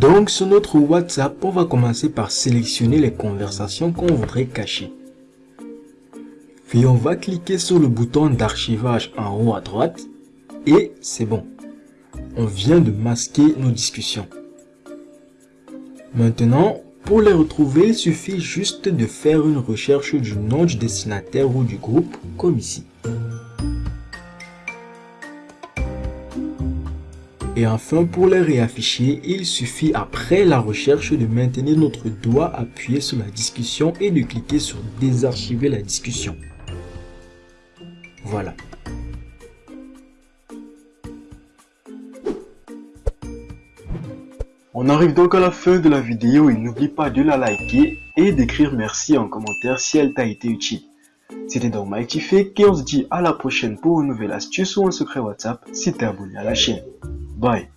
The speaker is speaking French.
Donc sur notre WhatsApp, on va commencer par sélectionner les conversations qu'on voudrait cacher. Puis on va cliquer sur le bouton d'archivage en haut à droite et c'est bon. On vient de masquer nos discussions. Maintenant, pour les retrouver, il suffit juste de faire une recherche du nom du destinataire ou du groupe, comme ici. Et enfin, pour les réafficher, il suffit après la recherche de maintenir notre doigt appuyé sur la discussion et de cliquer sur désarchiver la discussion. Voilà. On arrive donc à la fin de la vidéo et n'oublie pas de la liker et d'écrire merci en commentaire si elle t'a été utile. C'était donc Tiffé et on se dit à la prochaine pour une nouvelle astuce ou un secret WhatsApp si t'es abonné à la chaîne. Bye